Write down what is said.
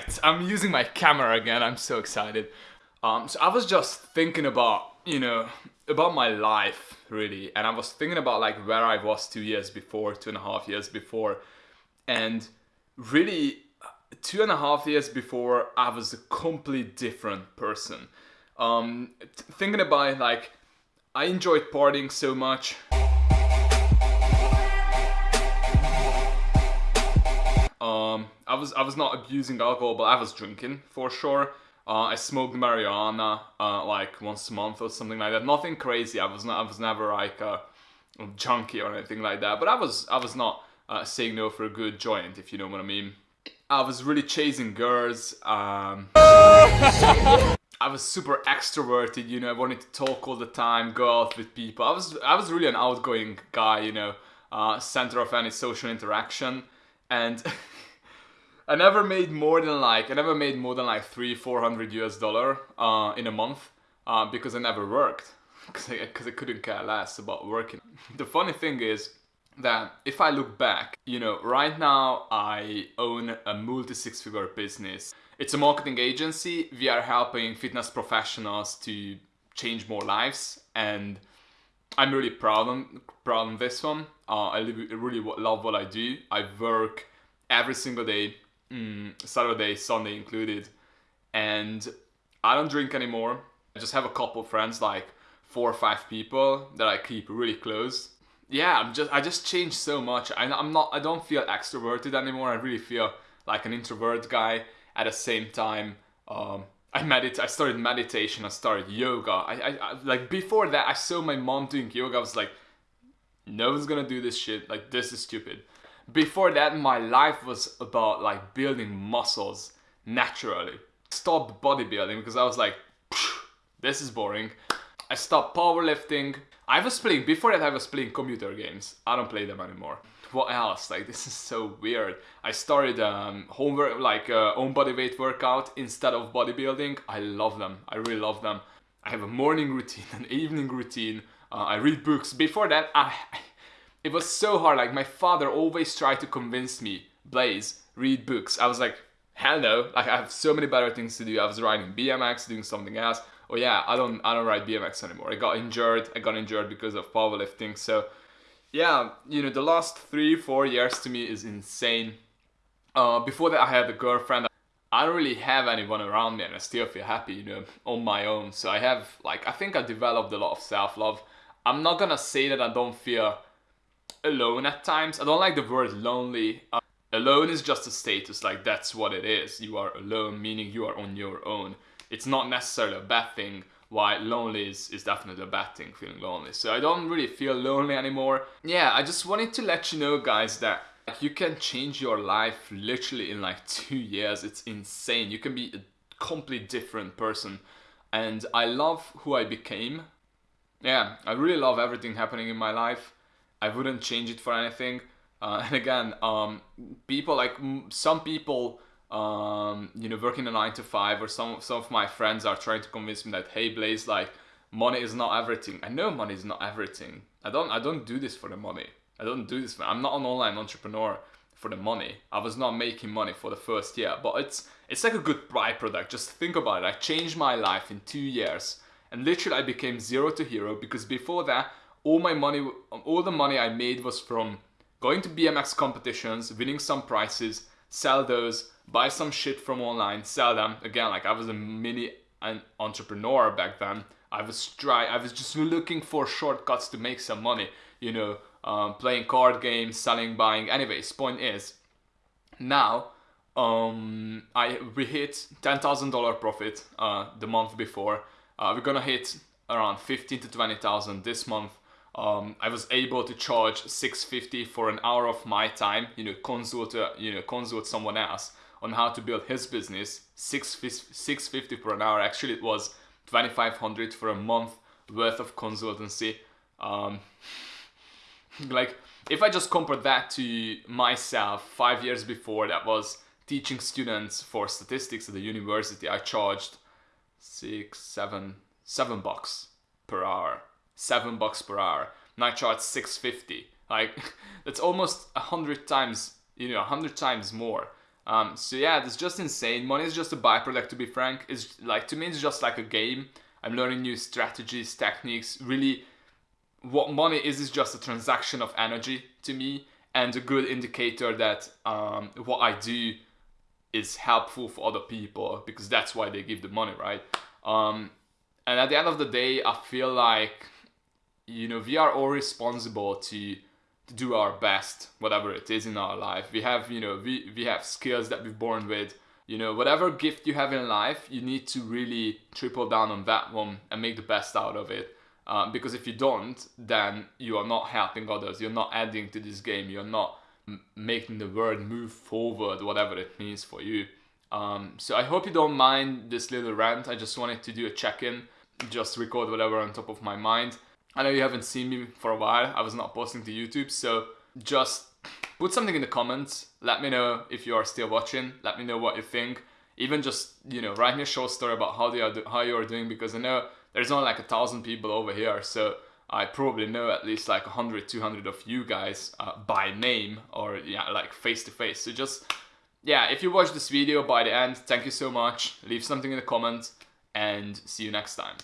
Alright, I'm using my camera again, I'm so excited. Um, so I was just thinking about, you know, about my life really, and I was thinking about like where I was two years before, two and a half years before, and really two and a half years before I was a complete different person. Um, thinking about it, like I enjoyed partying so much. Um, I was I was not abusing alcohol, but I was drinking for sure. Uh, I smoked marijuana uh, like once a month or something like that. Nothing crazy. I was not. I was never like a, a junkie or anything like that. But I was. I was not uh, saying no for a good joint, if you know what I mean. I was really chasing girls. Um, I was super extroverted. You know, I wanted to talk all the time, go out with people. I was. I was really an outgoing guy. You know, uh, center of any social interaction, and. I never made more than like I never made more than like three four hundred US dollar uh, in a month uh, because I never worked because I, I couldn't care less about working. The funny thing is that if I look back, you know, right now I own a multi six figure business. It's a marketing agency. We are helping fitness professionals to change more lives and I'm really proud of, proud of this one. Uh, I really love what I do. I work every single day mm, Saturday, Sunday included. And I don't drink anymore. I just have a couple friends, like four or five people that I keep really close. Yeah, I'm just I just changed so much. I, I'm not I don't feel extroverted anymore. I really feel like an introvert guy. At the same time, um, I medit I started meditation. I started yoga. I, I, I like before that I saw my mom doing yoga. I was like, no one's gonna do this shit. Like this is stupid. Before that, my life was about like building muscles naturally. Stopped bodybuilding because I was like, this is boring. I stopped powerlifting. I was playing, before that I was playing computer games. I don't play them anymore. What else? Like this is so weird. I started um, homework, like uh, own body weight workout instead of bodybuilding. I love them. I really love them. I have a morning routine, an evening routine. Uh, I read books. Before that, I it was so hard. Like my father always tried to convince me, Blaze, read books. I was like, hell no. Like I have so many better things to do. I was riding BMX, doing something else. Oh yeah, I don't I don't ride BMX anymore. I got injured. I got injured because of powerlifting. So yeah, you know, the last three, four years to me is insane. Uh, before that I had a girlfriend. I don't really have anyone around me and I still feel happy, you know, on my own. So I have like I think I developed a lot of self-love. I'm not gonna say that I don't feel alone at times. I don't like the word lonely. Uh, alone is just a status, like that's what it is. You are alone, meaning you are on your own. It's not necessarily a bad thing, why lonely is, is definitely a bad thing, feeling lonely. So I don't really feel lonely anymore. Yeah, I just wanted to let you know guys that you can change your life literally in like two years. It's insane. You can be a completely different person. And I love who I became. Yeah, I really love everything happening in my life. I wouldn't change it for anything. Uh, and again, um, people like some people, um, you know, working a nine to five, or some some of my friends are trying to convince me that hey, Blaze, like money is not everything. I know money is not everything. I don't I don't do this for the money. I don't do this. For, I'm not an online entrepreneur for the money. I was not making money for the first year, but it's it's like a good byproduct. Just think about it. I changed my life in two years, and literally I became zero to hero because before that all my money, all the money I made was from going to BMX competitions, winning some prizes, sell those, buy some shit from online, sell them. Again, like I was a mini an entrepreneur back then. I was try, I was just looking for shortcuts to make some money. You know, um, playing card games, selling, buying. Anyways, point is, now um, I we hit ten thousand dollar profit uh, the month before. Uh, we're gonna hit around fifteen to twenty thousand this month um, I was able to charge 650 for an hour of my time, you know, consult, uh, you know, consult someone else on how to build his business. 650 for an hour. Actually, it was 2500 for a month worth of consultancy. Um, like, if I just compare that to myself five years before, that was teaching students for statistics at the university, I charged six, seven, seven bucks per hour seven bucks per hour. I charge 650. Like that's almost a hundred times, you know, a hundred times more. Um, so yeah, it's just insane. Money is just a byproduct, to be frank. It's like to me, it's just like a game. I'm learning new strategies, techniques. Really, what money is is just a transaction of energy to me, and a good indicator that um, what I do is helpful for other people because that's why they give the money, right? Um, and at the end of the day, I feel like you know we are all responsible to to do our best, whatever it is in our life. We have, you know, we, we have skills that we're born with. You know, whatever gift you have in life, you need to really triple down on that one and make the best out of it. Uh, because if you don't, then you are not helping others. You're not adding to this game. You're not m- making the world move forward, whatever it means for you. Um, so I hope you don't mind this little rant. I just wanted to do a check-in, just record whatever on top of my mind. I know you haven't seen me for a while. I was not posting to YouTube, so just put something in the comments. Let me know if you are still watching. Let me know what you think. Even just you know, write me a short story about how they are how you are doing because I know there's only like a thousand people over here, so I probably know at least like 100, 200 of you guys uh, by name or yeah, like face to face. So just yeah, if you watch this video by the end, thank you so much. Leave something in the comments and see you next time.